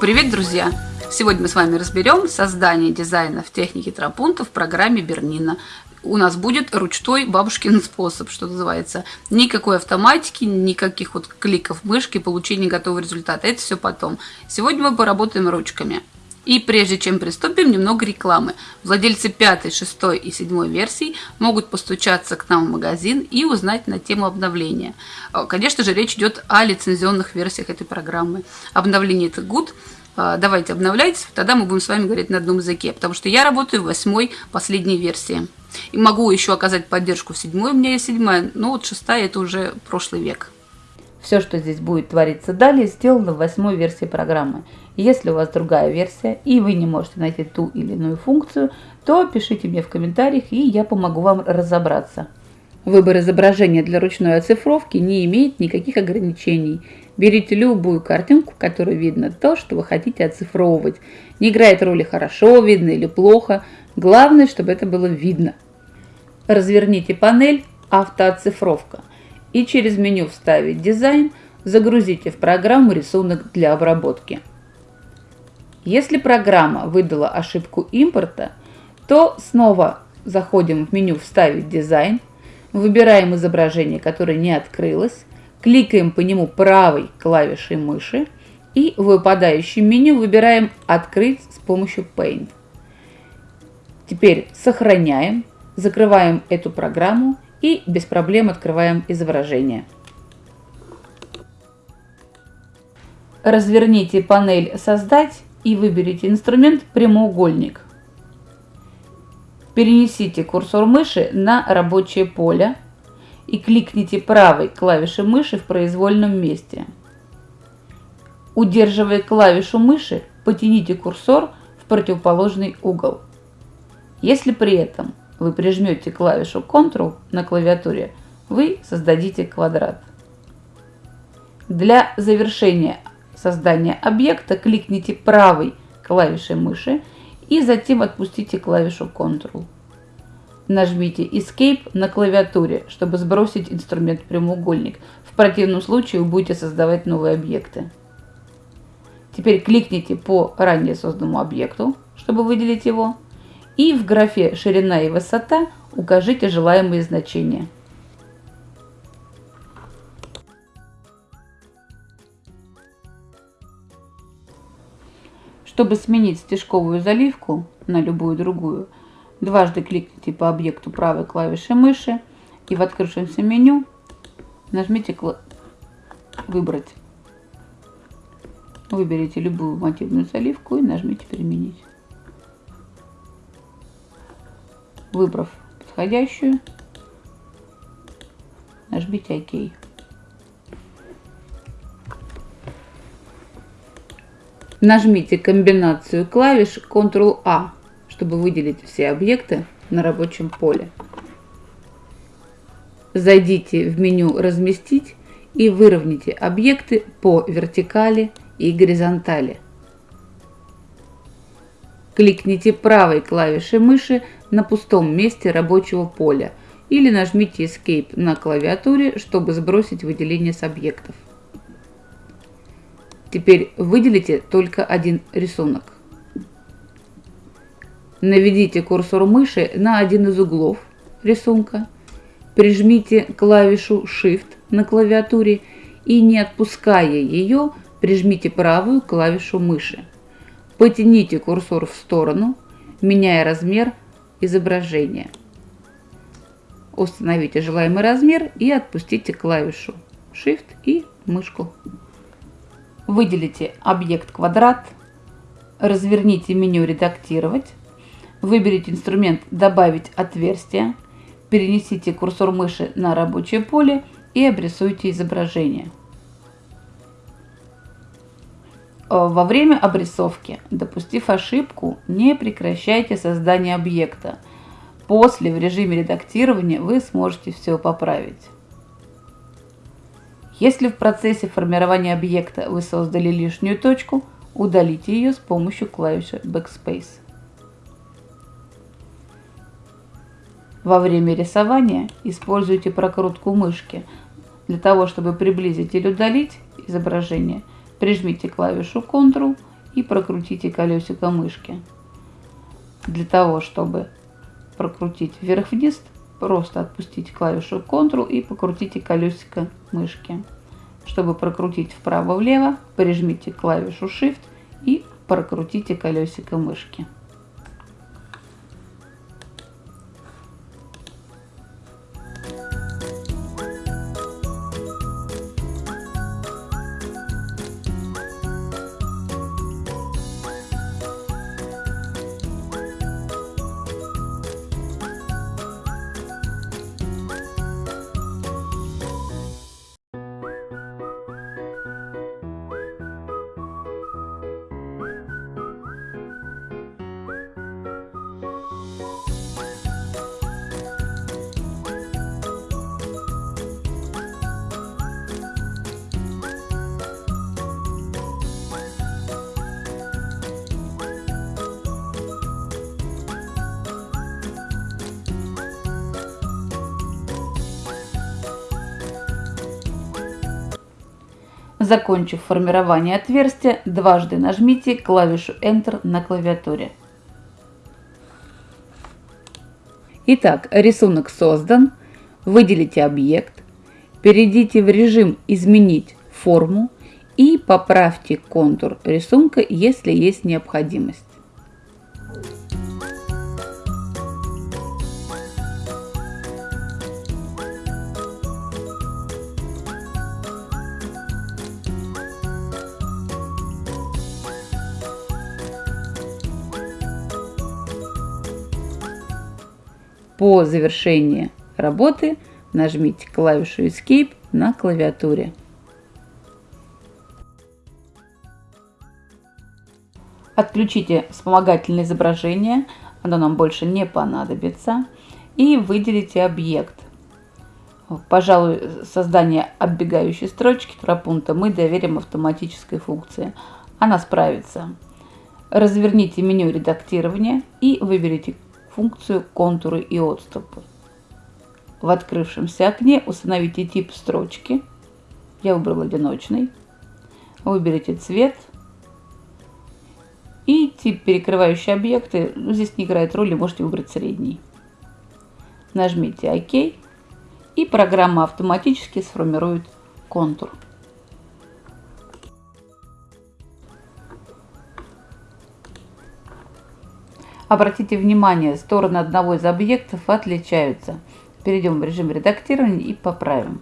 Привет, друзья! Сегодня мы с вами разберем создание дизайна в технике тропунта в программе Бернина. У нас будет ручной бабушкин способ, что называется. Никакой автоматики, никаких вот кликов мышки, получения готового результата. Это все потом. Сегодня мы поработаем ручками. И прежде чем приступим, немного рекламы. Владельцы 5, 6 и 7 версий могут постучаться к нам в магазин и узнать на тему обновления. Э, конечно же, речь идет о лицензионных версиях этой программы. Обновление это good. Э, давайте обновляйтесь, тогда мы будем с вами говорить на одном языке, потому что я работаю в восьмой последней версии. И могу еще оказать поддержку в седьмой, у меня есть седьмая, но вот шестая это уже прошлый век. Все, что здесь будет твориться далее, сделано в восьмой версии программы. Если у вас другая версия и вы не можете найти ту или иную функцию, то пишите мне в комментариях, и я помогу вам разобраться. Выбор изображения для ручной оцифровки не имеет никаких ограничений. Берите любую картинку, в которой видно то, что вы хотите оцифровывать. Не играет роли хорошо видно или плохо, главное, чтобы это было видно. Разверните панель «Автооцифровка» и через меню «Вставить дизайн» загрузите в программу рисунок для обработки. Если программа выдала ошибку импорта, то снова заходим в меню «Вставить дизайн», выбираем изображение, которое не открылось, кликаем по нему правой клавишей мыши и в выпадающем меню выбираем «Открыть с помощью Paint». Теперь сохраняем, закрываем эту программу и без проблем открываем изображение. Разверните панель «Создать» и выберите инструмент «Прямоугольник». Перенесите курсор мыши на рабочее поле и кликните правой клавишей мыши в произвольном месте. Удерживая клавишу мыши, потяните курсор в противоположный угол. Если при этом вы прижмете клавишу Ctrl на клавиатуре, вы создадите квадрат. Для завершения создания объекта кликните правой клавишей мыши и затем отпустите клавишу Ctrl. Нажмите Escape на клавиатуре, чтобы сбросить инструмент прямоугольник. В противном случае вы будете создавать новые объекты. Теперь кликните по ранее созданному объекту, чтобы выделить его. И в графе «Ширина и высота» укажите желаемые значения. Чтобы сменить стежковую заливку на любую другую, дважды кликните по объекту правой клавишей мыши и в открывшемся меню нажмите «Выбрать». Выберите любую мотивную заливку и нажмите «Применить». Выбрав подходящую, нажмите ОК. Нажмите комбинацию клавиш Ctrl-A, чтобы выделить все объекты на рабочем поле. Зайдите в меню «Разместить» и выровняйте объекты по вертикали и горизонтали. Кликните правой клавишей мыши на пустом месте рабочего поля или нажмите Escape на клавиатуре, чтобы сбросить выделение с объектов. Теперь выделите только один рисунок. Наведите курсор мыши на один из углов рисунка, прижмите клавишу Shift на клавиатуре и не отпуская ее, прижмите правую клавишу мыши. Потяните курсор в сторону, меняя размер изображения. Установите желаемый размер и отпустите клавишу Shift и мышку. Выделите объект квадрат, разверните меню «Редактировать», выберите инструмент «Добавить отверстие», перенесите курсор мыши на рабочее поле и обрисуйте изображение. Во время обрисовки, допустив ошибку, не прекращайте создание объекта. После в режиме редактирования вы сможете все поправить. Если в процессе формирования объекта вы создали лишнюю точку, удалите ее с помощью клавиши Backspace. Во время рисования используйте прокрутку мышки. Для того, чтобы приблизить или удалить изображение – Прижмите клавишу Ctrl и прокрутите колесико мышки. Для того, чтобы прокрутить вверх-вниз, просто отпустите клавишу Ctrl и покрутите колесико мышки. Чтобы прокрутить вправо-влево, прижмите клавишу Shift и прокрутите колесико мышки. Закончив формирование отверстия, дважды нажмите клавишу Enter на клавиатуре. Итак, рисунок создан. Выделите объект, перейдите в режим «Изменить форму» и поправьте контур рисунка, если есть необходимость. По завершении работы нажмите клавишу Escape на клавиатуре. Отключите вспомогательное изображение, оно нам больше не понадобится. И выделите объект. Пожалуй, создание оббегающей строчки тропунта мы доверим автоматической функции. Она справится. Разверните меню редактирования и выберите функцию контуры и отступы. В открывшемся окне установите тип строчки. Я выбрал одиночный. Выберите цвет. И тип перекрывающие объекты. Ну, здесь не играет роли, можете выбрать средний. Нажмите ОК. И программа автоматически сформирует контур. Обратите внимание, стороны одного из объектов отличаются. Перейдем в режим редактирования и поправим.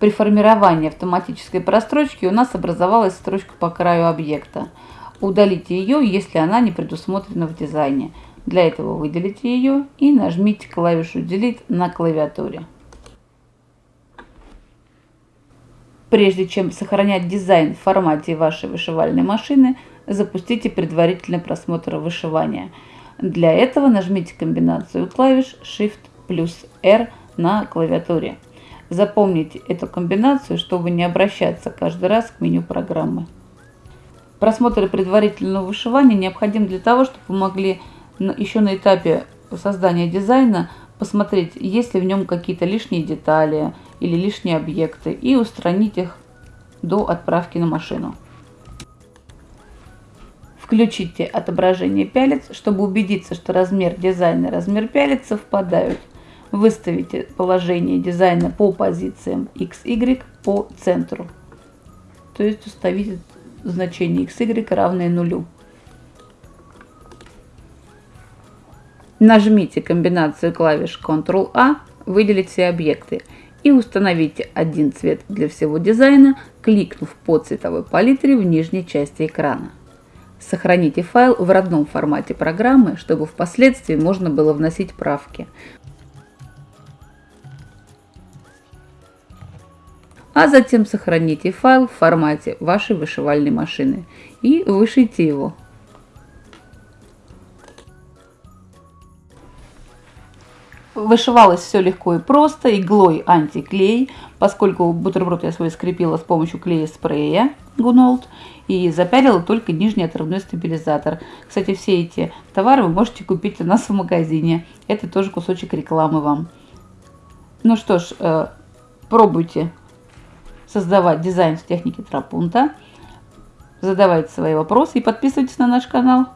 При формировании автоматической прострочки у нас образовалась строчка по краю объекта. Удалите ее, если она не предусмотрена в дизайне. Для этого выделите ее и нажмите клавишу Delete на клавиатуре. Прежде чем сохранять дизайн в формате вашей вышивальной машины, запустите предварительный просмотр вышивания. Для этого нажмите комбинацию клавиш Shift плюс R на клавиатуре. Запомните эту комбинацию, чтобы не обращаться каждый раз к меню программы. Просмотр предварительного вышивания необходим для того, чтобы вы могли еще на этапе создания дизайна посмотреть, есть ли в нем какие-то лишние детали или лишние объекты и устранить их до отправки на машину. Включите отображение пялец, чтобы убедиться, что размер дизайна и размер пялец совпадают – Выставите положение дизайна по позициям X, Y по центру. То есть установите значение X, Y равное нулю. Нажмите комбинацию клавиш Ctrl-A, выделить все объекты и установите один цвет для всего дизайна, кликнув по цветовой палитре в нижней части экрана. Сохраните файл в родном формате программы, чтобы впоследствии можно было вносить правки. А затем сохраните файл в формате вашей вышивальной машины и вышите его. Вышивалось все легко и просто, иглой антиклей, поскольку бутерброд я свой скрепила с помощью клея спрея Гунолд и запялила только нижний отрывной стабилизатор. Кстати, все эти товары вы можете купить у нас в магазине. Это тоже кусочек рекламы вам. Ну что ж, э, пробуйте создавать дизайн в технике тропунта. Задавайте свои вопросы и подписывайтесь на наш канал.